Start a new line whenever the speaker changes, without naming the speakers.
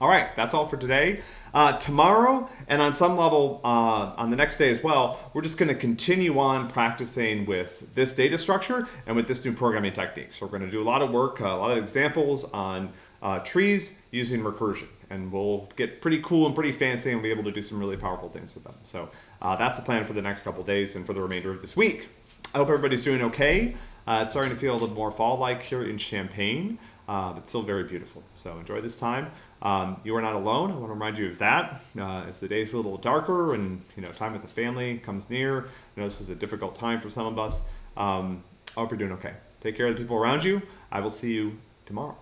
All right, that's all for today. Uh, tomorrow, and on some level uh, on the next day as well, we're just going to continue on practicing with this data structure and with this new programming technique. So we're going to do a lot of work, uh, a lot of examples on uh, trees using recursion. And we'll get pretty cool and pretty fancy and be able to do some really powerful things with them. So uh, that's the plan for the next couple days and for the remainder of this week. I hope everybody's doing okay. Uh, it's starting to feel a little more fall-like here in Champaign, uh, but still very beautiful. So enjoy this time. Um, you are not alone. I want to remind you of that. Uh, as the day's a little darker and you know time with the family comes near, I know this is a difficult time for some of us. Um, I hope you're doing okay. Take care of the people around you. I will see you tomorrow.